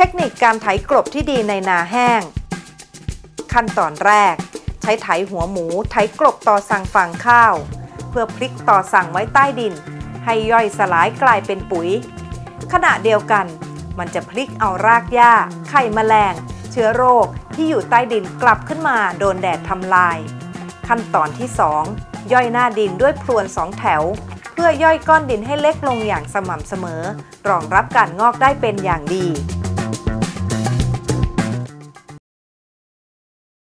เทคนิคการไถกลบที่ดีในนาแห้ง ขั้นตอนแรก ใช้ไถหัวหมูไถกลบต่อสั่งฟางข้าว เพื่อพลิกต่อสั่งไว้ใต้ดิน ให้ย่อยสลายกลายเป็นปุ๋ย ขณะเดียวกัน มันจะพลิกเอารากหญ้า ไข่แมลง เชื้อโรคที่อยู่ใต้ดินกลับขึ้นมาโดนแดดทำลาย ขั้นตอนที่ 2 ย่อยหน้าดินด้วยพรวนสองแถวเพื่อย่อยก้อนดินให้เล็กลงอย่างสม่ำเสมอ รองรับการงอกได้เป็นอย่างดี